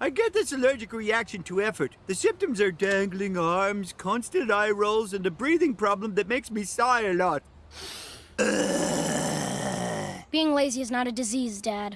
I get this allergic reaction to effort. The symptoms are dangling arms, constant eye rolls, and a breathing problem that makes me sigh a lot. Being lazy is not a disease, Dad.